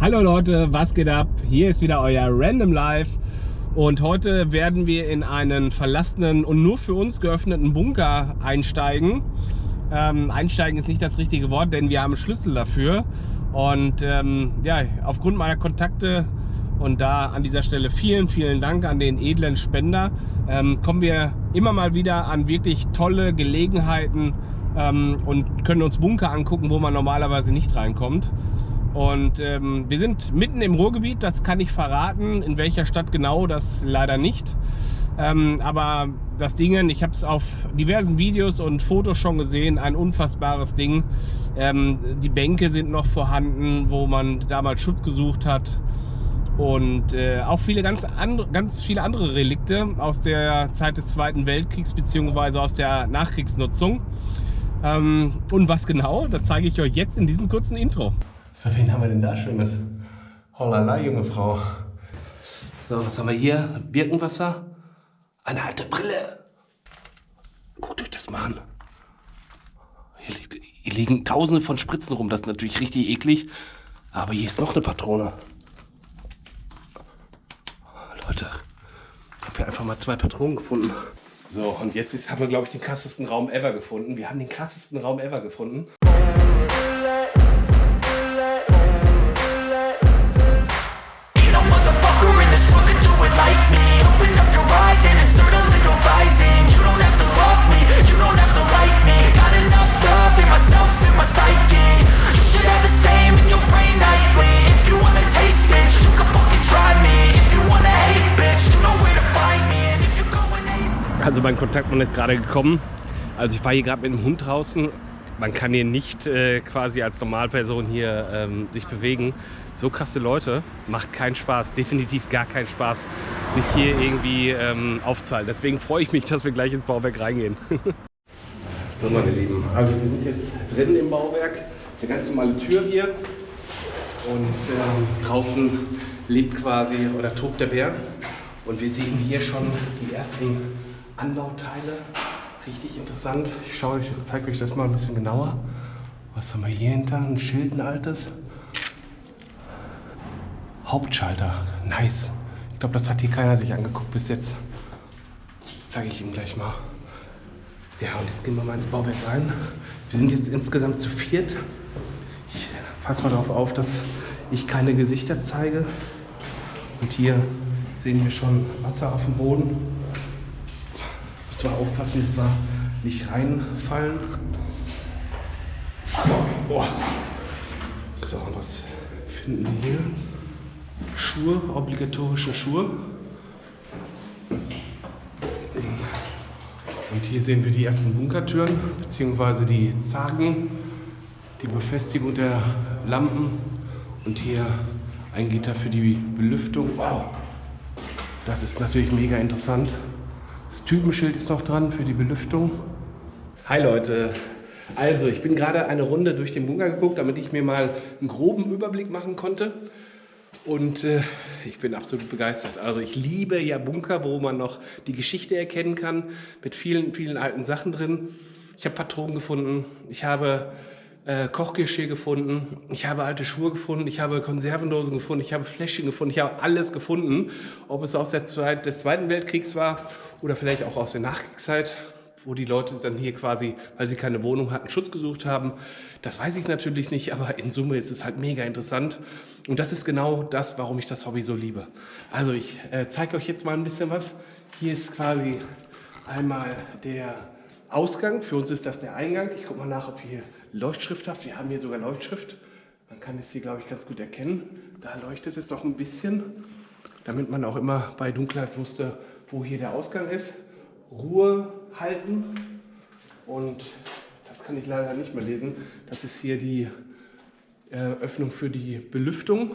Hallo Leute, was geht ab? Hier ist wieder euer Random Life und heute werden wir in einen verlassenen und nur für uns geöffneten Bunker einsteigen. Ähm, einsteigen ist nicht das richtige Wort, denn wir haben Schlüssel dafür und ähm, ja, aufgrund meiner Kontakte und da an dieser Stelle vielen, vielen Dank an den edlen Spender, ähm, kommen wir immer mal wieder an wirklich tolle Gelegenheiten ähm, und können uns Bunker angucken, wo man normalerweise nicht reinkommt. Und ähm, wir sind mitten im Ruhrgebiet, das kann ich verraten. In welcher Stadt genau, das leider nicht. Ähm, aber das Ding, ich habe es auf diversen Videos und Fotos schon gesehen, ein unfassbares Ding. Ähm, die Bänke sind noch vorhanden, wo man damals Schutz gesucht hat. Und äh, auch viele ganz, andre, ganz viele andere Relikte aus der Zeit des Zweiten Weltkriegs bzw. aus der Nachkriegsnutzung. Ähm, und was genau, das zeige ich euch jetzt in diesem kurzen Intro. So, wen haben wir denn da Schönes? Hollala, junge Frau. So, was haben wir hier? Birkenwasser. Eine alte Brille. Guckt euch das mal an. Hier, liegt, hier liegen tausende von Spritzen rum. Das ist natürlich richtig eklig. Aber hier ist noch eine Patrone. Leute, ich habe hier einfach mal zwei Patronen gefunden. So, und jetzt haben wir, glaube ich, den krassesten Raum ever gefunden. Wir haben den krassesten Raum ever gefunden. Also mein Kontaktmann ist gerade gekommen. Also ich war hier gerade mit dem Hund draußen. Man kann hier nicht äh, quasi als Normalperson hier ähm, sich bewegen. So krasse Leute, macht keinen Spaß, definitiv gar keinen Spaß, sich hier irgendwie ähm, aufzuhalten. Deswegen freue ich mich, dass wir gleich ins Bauwerk reingehen. so meine Lieben, also wir sind jetzt drin im Bauwerk. Eine ganz normale Tür hier. Und ähm, draußen lebt quasi oder tobt der Bär. Und wir sehen hier schon die ersten Anbauteile. Richtig interessant. Ich schaue euch, zeige euch das mal ein bisschen genauer. Was haben wir hier hinter? Ein Schild, ein altes. Hauptschalter. Nice. Ich glaube, das hat hier keiner sich angeguckt bis jetzt. Zeige ich ihm gleich mal. Ja, und jetzt gehen wir mal ins Bauwerk rein. Wir sind jetzt insgesamt zu viert. Ich passe mal darauf auf, dass ich keine Gesichter zeige. Und hier sehen wir schon Wasser auf dem Boden zwar aufpassen, dass wir nicht reinfallen. Boah. So, was finden wir hier? Schuhe, obligatorische Schuhe. Und hier sehen wir die ersten Bunkertüren, beziehungsweise die Zagen, die Befestigung der Lampen und hier ein Gitter für die Belüftung. Wow, das ist natürlich mega interessant. Das Typenschild ist noch dran für die Belüftung. Hi Leute, also ich bin gerade eine Runde durch den Bunker geguckt, damit ich mir mal einen groben Überblick machen konnte. Und äh, ich bin absolut begeistert. Also ich liebe ja Bunker, wo man noch die Geschichte erkennen kann, mit vielen, vielen alten Sachen drin. Ich habe Patronen gefunden, ich habe äh, Kochgeschirr gefunden, ich habe alte Schuhe gefunden, ich habe Konservendosen gefunden, ich habe Fläschchen gefunden, ich habe alles gefunden. Ob es aus der Zeit des Zweiten Weltkriegs war oder vielleicht auch aus der Nachkriegszeit, wo die Leute dann hier quasi, weil sie keine Wohnung hatten, Schutz gesucht haben. Das weiß ich natürlich nicht, aber in Summe ist es halt mega interessant. Und das ist genau das, warum ich das Hobby so liebe. Also ich äh, zeige euch jetzt mal ein bisschen was. Hier ist quasi einmal der Ausgang. Für uns ist das der Eingang. Ich gucke mal nach, ob wir hier Leuchtschrift habt. Wir haben hier sogar Leuchtschrift. Man kann es hier, glaube ich, ganz gut erkennen. Da leuchtet es noch ein bisschen, damit man auch immer bei Dunkelheit wusste, wo hier der Ausgang ist. Ruhe halten und das kann ich leider nicht mehr lesen. Das ist hier die äh, Öffnung für die Belüftung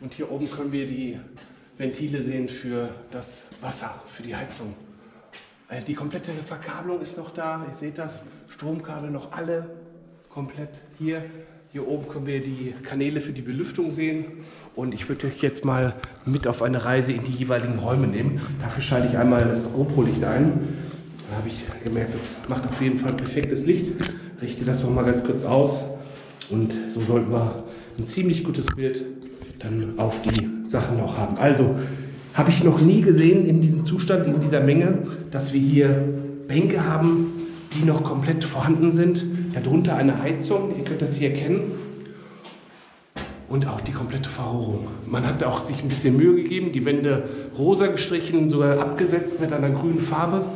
und hier oben können wir die Ventile sehen für das Wasser, für die Heizung. Also die komplette Verkabelung ist noch da, ihr seht das, Stromkabel noch alle komplett hier. Hier oben können wir die Kanäle für die Belüftung sehen und ich würde euch jetzt mal mit auf eine Reise in die jeweiligen Räume nehmen. Dafür schalte ich einmal das GoPro-Licht ein. Da habe ich gemerkt, das macht auf jeden Fall perfektes Licht. Richte das noch mal ganz kurz aus und so sollten wir ein ziemlich gutes Bild dann auf die Sachen auch haben. Also habe ich noch nie gesehen in diesem Zustand, in dieser Menge, dass wir hier Bänke haben, die noch komplett vorhanden sind. Darunter eine Heizung, ihr könnt das hier erkennen. Und auch die komplette Verrohrung. Man hat auch sich ein bisschen Mühe gegeben, die Wände rosa gestrichen, sogar abgesetzt mit einer grünen Farbe.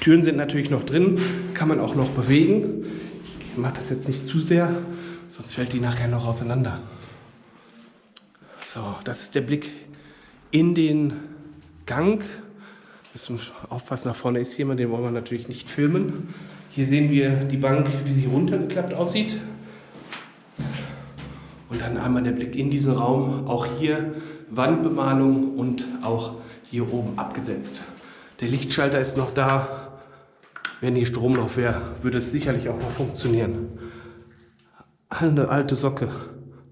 Türen sind natürlich noch drin, kann man auch noch bewegen. Ich mache das jetzt nicht zu sehr, sonst fällt die nachher noch auseinander. So, das ist der Blick in den Gang. Müssen aufpassen, nach vorne ist jemand, den wollen wir natürlich nicht filmen. Hier sehen wir die Bank, wie sie runtergeklappt aussieht. Und dann einmal der Blick in diesen Raum. Auch hier Wandbemalung und auch hier oben abgesetzt. Der Lichtschalter ist noch da. Wenn hier Strom noch wäre, würde es sicherlich auch noch funktionieren. Eine alte Socke.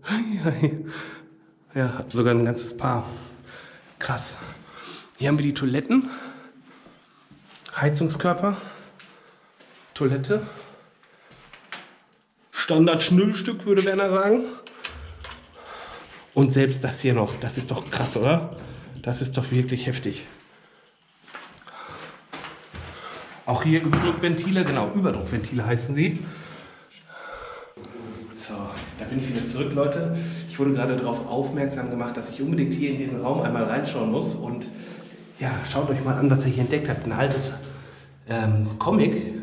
Ja, sogar ein ganzes Paar. Krass. Hier haben wir die Toiletten. Heizungskörper. Toilette. Standard-Schnüllstück, würde Werner sagen. Und selbst das hier noch. Das ist doch krass, oder? Das ist doch wirklich heftig. Auch hier Überdruckventile, genau, Überdruckventile heißen sie. Da bin ich wieder zurück, Leute. Ich wurde gerade darauf aufmerksam gemacht, dass ich unbedingt hier in diesen Raum einmal reinschauen muss. Und ja, schaut euch mal an, was er hier entdeckt hat. Ein altes ähm, Comic.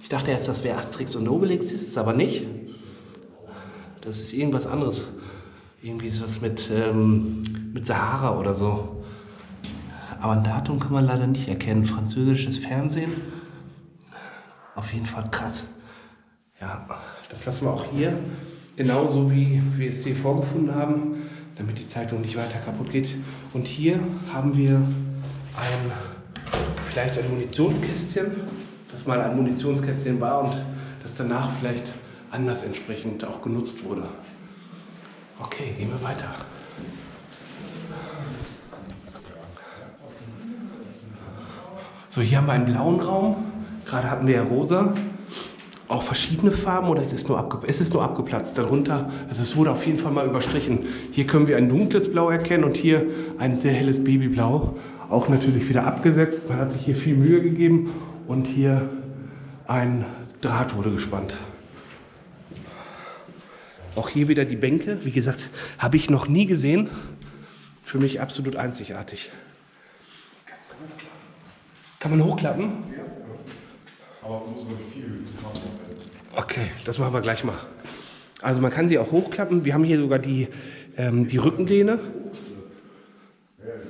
Ich dachte erst, das wäre Asterix und Obelix, ist es aber nicht. Das ist irgendwas anderes. Irgendwie ist was mit, ähm, mit Sahara oder so. Aber ein Datum kann man leider nicht erkennen. Französisches Fernsehen. Auf jeden Fall krass. Ja, das lassen wir auch hier. Genauso wie wir es hier vorgefunden haben, damit die Zeitung nicht weiter kaputt geht. Und hier haben wir ein, vielleicht ein Munitionskästchen, das mal ein Munitionskästchen war und das danach vielleicht anders entsprechend auch genutzt wurde. Okay, gehen wir weiter. So, hier haben wir einen blauen Raum. Gerade hatten wir ja rosa. Auch verschiedene Farben oder ist es nur, es ist nur abgeplatzt darunter? Also es wurde auf jeden Fall mal überstrichen. Hier können wir ein dunkles Blau erkennen und hier ein sehr helles Babyblau. Auch natürlich wieder abgesetzt. Man hat sich hier viel Mühe gegeben und hier ein Draht wurde gespannt. Auch hier wieder die Bänke. Wie gesagt, habe ich noch nie gesehen. Für mich absolut einzigartig. Kann man hochklappen? Ja. Aber muss man viel Okay, das machen wir gleich mal. Also man kann sie auch hochklappen. Wir haben hier sogar die, ähm, die Rückenlehne.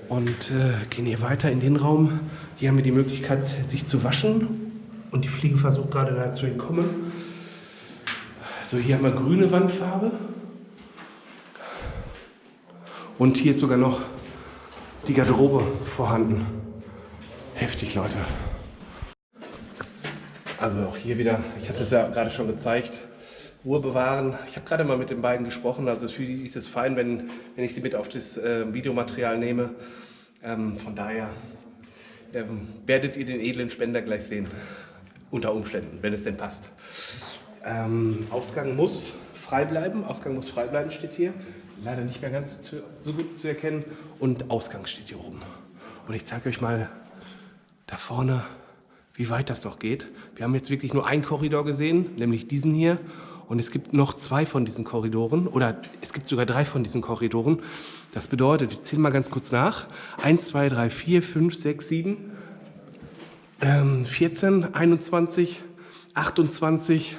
Und äh, gehen hier weiter in den Raum. Hier haben wir die Möglichkeit, sich zu waschen. Und die Fliege versucht gerade da zu entkommen. So, hier haben wir grüne Wandfarbe. Und hier ist sogar noch die Garderobe vorhanden. Heftig, Leute. Also auch hier wieder, ich hatte es ja gerade schon gezeigt, Ruhe bewahren. Ich habe gerade mal mit den beiden gesprochen, also für die ist es fein, wenn, wenn ich sie mit auf das äh, Videomaterial nehme. Ähm, von daher ähm, werdet ihr den edlen Spender gleich sehen, unter Umständen, wenn es denn passt. Ähm, Ausgang muss frei bleiben, Ausgang muss frei bleiben steht hier. Leider nicht mehr ganz zu, so gut zu erkennen. Und Ausgang steht hier oben. Und ich zeige euch mal da vorne wie weit das noch geht. Wir haben jetzt wirklich nur einen Korridor gesehen, nämlich diesen hier. Und es gibt noch zwei von diesen Korridoren oder es gibt sogar drei von diesen Korridoren. Das bedeutet, ich zähle mal ganz kurz nach. 1, 2, 3, 4, 5, 6, 7, ähm, 14, 21, 28,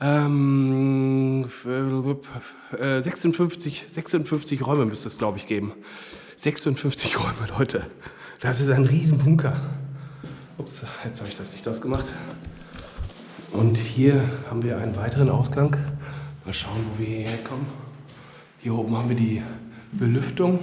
ähm, 56, 56 Räume müsste es, glaube ich, geben. 56 Räume, Leute. Das ist ein Riesenbunker. Ups, jetzt habe ich das nicht das gemacht. Und hier haben wir einen weiteren Ausgang. Mal schauen, wo wir hierher kommen. Hier oben haben wir die Belüftung.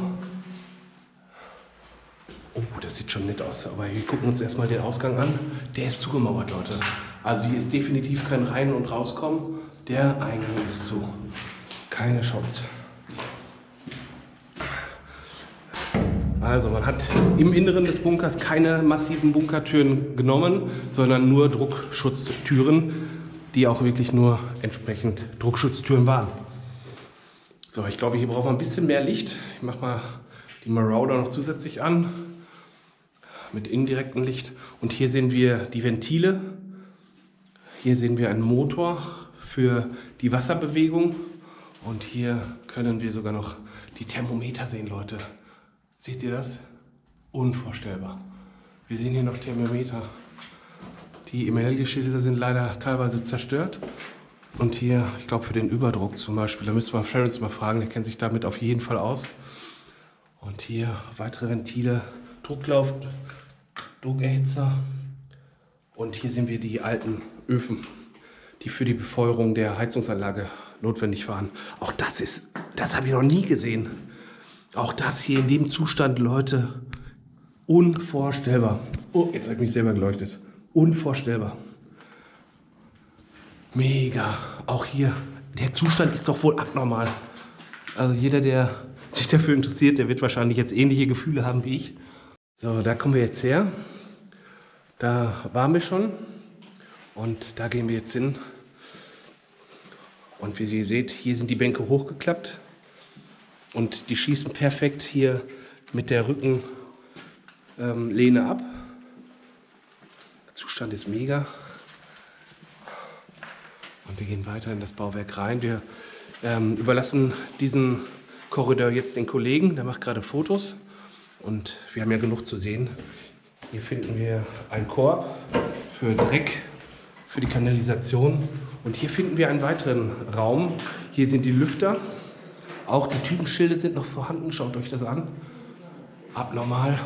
Oh, das sieht schon nett aus. Aber wir gucken uns erstmal den Ausgang an. Der ist zugemauert, Leute. Also hier ist definitiv kein Rein- und Rauskommen. Der Eingang ist zu. Keine Chance. Also man hat im Inneren des Bunkers keine massiven Bunkertüren genommen, sondern nur Druckschutztüren, die auch wirklich nur entsprechend Druckschutztüren waren. So, ich glaube, hier brauchen wir ein bisschen mehr Licht. Ich mache mal die Marauder noch zusätzlich an mit indirektem Licht. Und hier sehen wir die Ventile. Hier sehen wir einen Motor für die Wasserbewegung. Und hier können wir sogar noch die Thermometer sehen, Leute. Seht ihr das? Unvorstellbar. Wir sehen hier noch Thermometer. Die Emelge-Schilder sind leider teilweise zerstört. Und hier, ich glaube für den Überdruck zum Beispiel, da müssen wir Ferris mal fragen, der kennt sich damit auf jeden Fall aus. Und hier weitere Ventile, Drucklauf, Druckerhitzer. Und hier sehen wir die alten Öfen, die für die Befeuerung der Heizungsanlage notwendig waren. Auch das ist, das habe ich noch nie gesehen. Auch das hier in dem Zustand, Leute, unvorstellbar. Oh, jetzt habe ich mich selber geleuchtet. Unvorstellbar. Mega. Auch hier, der Zustand ist doch wohl abnormal. Also jeder, der sich dafür interessiert, der wird wahrscheinlich jetzt ähnliche Gefühle haben wie ich. So, da kommen wir jetzt her. Da waren wir schon. Und da gehen wir jetzt hin. Und wie ihr seht, hier sind die Bänke hochgeklappt. Und die schießen perfekt hier mit der Rückenlehne ähm, ab. Der Zustand ist mega. Und wir gehen weiter in das Bauwerk rein. Wir ähm, überlassen diesen Korridor jetzt den Kollegen, der macht gerade Fotos. Und wir haben ja genug zu sehen. Hier finden wir einen Korb für Dreck, für die Kanalisation. Und hier finden wir einen weiteren Raum. Hier sind die Lüfter. Auch die Typenschilde sind noch vorhanden. Schaut euch das an. Abnormal.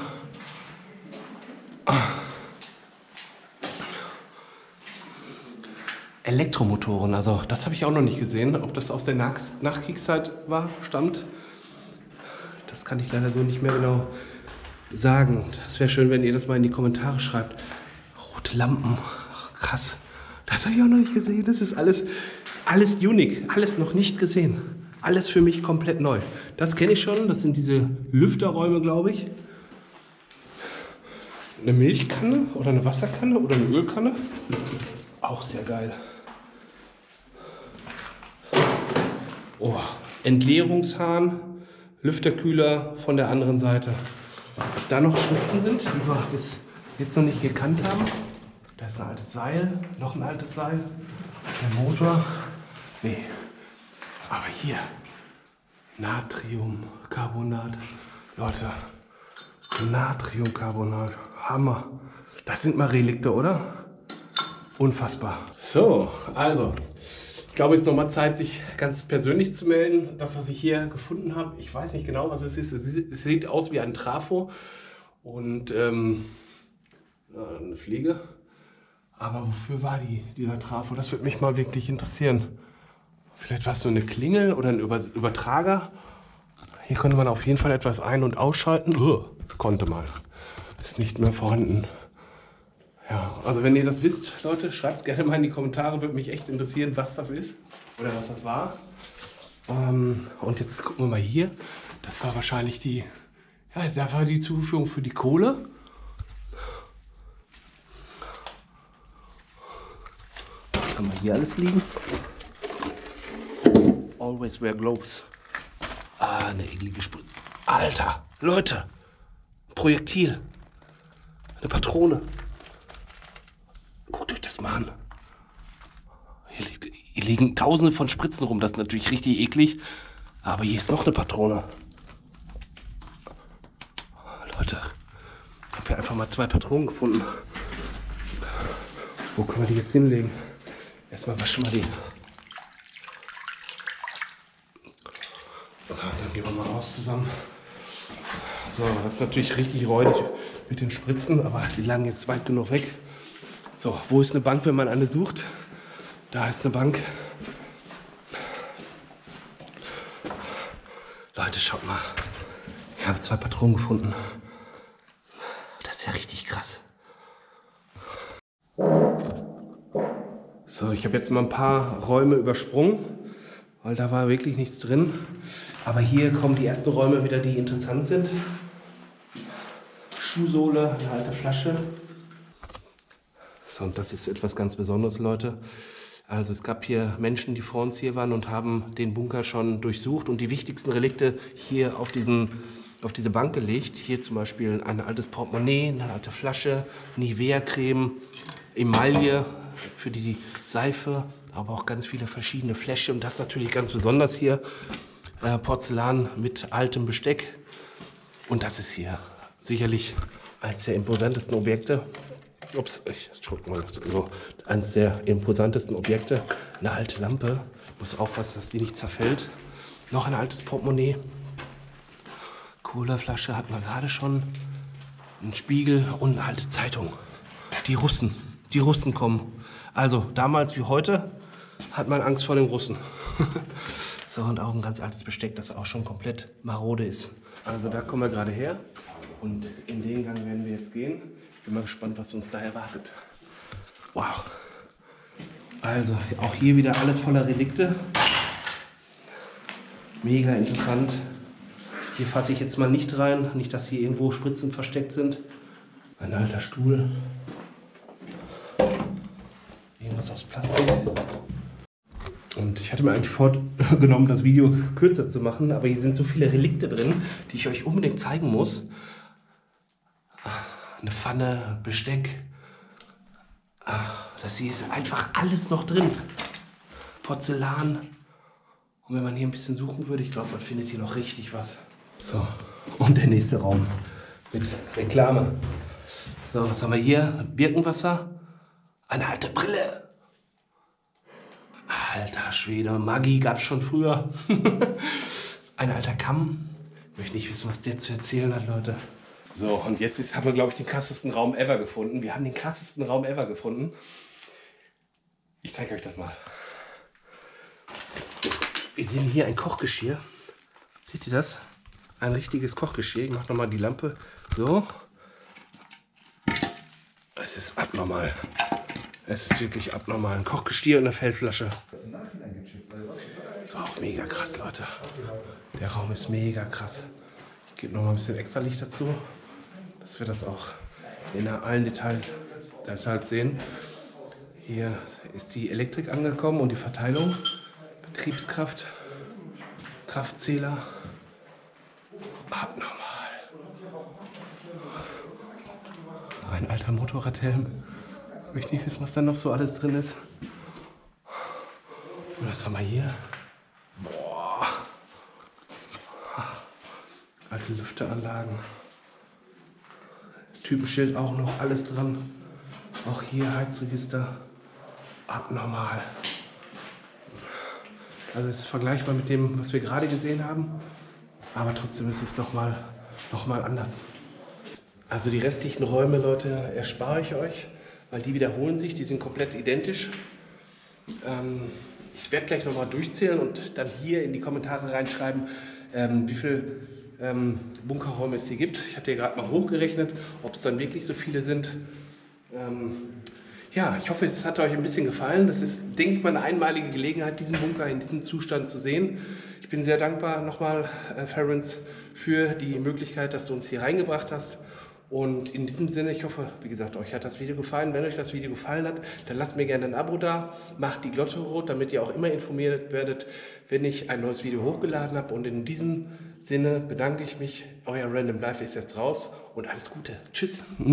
Elektromotoren, also das habe ich auch noch nicht gesehen. Ob das aus der Nach Nachkriegszeit war, stammt, das kann ich leider so nicht mehr genau sagen. Das wäre schön, wenn ihr das mal in die Kommentare schreibt. Rote Lampen, Ach, krass. Das habe ich auch noch nicht gesehen. Das ist alles, alles unique, alles noch nicht gesehen. Alles für mich komplett neu. Das kenne ich schon, das sind diese Lüfterräume, glaube ich. Eine Milchkanne oder eine Wasserkanne oder eine Ölkanne. Auch sehr geil. Oh, Entleerungshahn, Lüfterkühler von der anderen Seite. Ob da noch Schriften sind, die wir bis jetzt noch nicht gekannt haben. Da ist ein altes Seil, noch ein altes Seil. Der Motor. Nee. Aber hier. Natriumcarbonat. Leute. Natriumcarbonat. Hammer. Das sind mal Relikte, oder? Unfassbar. So, also. Ich glaube, es ist nochmal Zeit, sich ganz persönlich zu melden. Das, was ich hier gefunden habe, ich weiß nicht genau, was es ist. Es sieht aus wie ein Trafo und ähm, eine Fliege. Aber wofür war die, dieser Trafo? Das würde mich mal wirklich interessieren. Vielleicht war es so eine Klingel oder ein Übertrager. Hier konnte man auf jeden Fall etwas ein- und ausschalten. Uh, konnte mal. Ist nicht mehr vorhanden. Ja, also wenn ihr das wisst, Leute, schreibt es gerne mal in die Kommentare. Würde mich echt interessieren, was das ist oder was das war. Ähm, und jetzt gucken wir mal hier. Das war wahrscheinlich die, ja, da war die Zuführung für die Kohle. haben wir hier alles liegen? Always wear gloves. Ah, eine eklige Spritze. Alter, Leute, Projektil. Eine Patrone. Guckt euch das mal an. Hier, liegt, hier liegen tausende von Spritzen rum. Das ist natürlich richtig eklig. Aber hier ist noch eine Patrone. Leute, ich habe hier einfach mal zwei Patronen gefunden. Wo können wir die jetzt hinlegen? Erstmal waschen wir die. Dann gehen wir mal raus zusammen. So, das ist natürlich richtig räudig mit den Spritzen, aber die lagen jetzt weit genug weg. So, wo ist eine Bank, wenn man eine sucht? Da ist eine Bank. Leute, schaut mal. Ich habe zwei Patronen gefunden. Das ist ja richtig krass. So, ich habe jetzt mal ein paar Räume übersprungen, weil da war wirklich nichts drin. Aber hier kommen die ersten Räume wieder, die interessant sind. Schuhsohle, eine alte Flasche. So, und das ist etwas ganz Besonderes, Leute. Also es gab hier Menschen, die vor uns hier waren und haben den Bunker schon durchsucht und die wichtigsten Relikte hier auf, diesen, auf diese Bank gelegt. Hier zum Beispiel ein altes Portemonnaie, eine alte Flasche, Nivea-Creme, Emaille für die Seife, aber auch ganz viele verschiedene Fläschchen. Und das natürlich ganz besonders hier, äh, Porzellan mit altem Besteck. Und das ist hier sicherlich eines der imposantesten Objekte. Ups, ich mal, so, eines der imposantesten Objekte. Eine alte Lampe. Ich muss aufpassen, dass die nicht zerfällt. Noch ein altes Portemonnaie. Colaflasche hat man gerade schon. Ein Spiegel und eine alte Zeitung. Die Russen. Die Russen kommen. Also damals wie heute hat man Angst vor den Russen. so, und auch ein ganz altes Besteck, das auch schon komplett marode ist. Also da kommen wir gerade her. Und in den Gang werden wir jetzt gehen. Ich bin mal gespannt, was uns da erwartet. Wow. Also auch hier wieder alles voller Relikte. Mega interessant. Hier fasse ich jetzt mal nicht rein. Nicht, dass hier irgendwo Spritzen versteckt sind. Ein alter Stuhl. Irgendwas aus Plastik. Und ich hatte mir eigentlich vorgenommen, das Video kürzer zu machen, aber hier sind so viele Relikte drin, die ich euch unbedingt zeigen muss eine Pfanne, Besteck. Das hier ist einfach alles noch drin. Porzellan. Und wenn man hier ein bisschen suchen würde, ich glaube, man findet hier noch richtig was. So, und der nächste Raum mit Reklame. So, was haben wir hier? Birkenwasser. Eine alte Brille. Alter Schwede, Maggi gab es schon früher. Ein alter Kamm. Ich möchte nicht wissen, was der zu erzählen hat, Leute. So, und jetzt ist, haben wir, glaube ich, den krassesten Raum ever gefunden. Wir haben den krassesten Raum ever gefunden. Ich zeige euch das mal. Wir sehen hier ein Kochgeschirr. Seht ihr das? Ein richtiges Kochgeschirr. Ich mache nochmal die Lampe so. Es ist abnormal. Es ist wirklich abnormal. Ein Kochgestier und eine Feldflasche. Das war auch mega krass, Leute. Der Raum ist mega krass. Ich gebe noch mal ein bisschen extra Licht dazu dass wir das auch in allen Details, Details sehen. Hier ist die Elektrik angekommen und die Verteilung, Betriebskraft, Kraftzähler, abnormal. Ein alter Motorradhelm. Möchte nicht wissen, was da noch so alles drin ist. Und was haben wir hier? Boah. Alte Lüfteanlagen. Typenschild auch noch alles dran. Auch hier Heizregister. Abnormal. Also es ist vergleichbar mit dem, was wir gerade gesehen haben. Aber trotzdem ist es nochmal noch mal anders. Also die restlichen Räume, Leute, erspare ich euch, weil die wiederholen sich, die sind komplett identisch. Ähm, ich werde gleich nochmal durchzählen und dann hier in die Kommentare reinschreiben, ähm, wie viel ähm, Bunkerräume es hier gibt. Ich hatte ja gerade mal hochgerechnet, ob es dann wirklich so viele sind. Ähm, ja, ich hoffe, es hat euch ein bisschen gefallen. Das ist, denke ich mal, eine einmalige Gelegenheit, diesen Bunker in diesem Zustand zu sehen. Ich bin sehr dankbar nochmal, äh, Ferenc, für die Möglichkeit, dass du uns hier reingebracht hast. Und in diesem Sinne, ich hoffe, wie gesagt, euch hat das Video gefallen. Wenn euch das Video gefallen hat, dann lasst mir gerne ein Abo da, macht die Glocke rot, damit ihr auch immer informiert werdet, wenn ich ein neues Video hochgeladen habe. Und in diesem Sinne bedanke ich mich. Euer Random Life ist jetzt raus und alles Gute. Tschüss.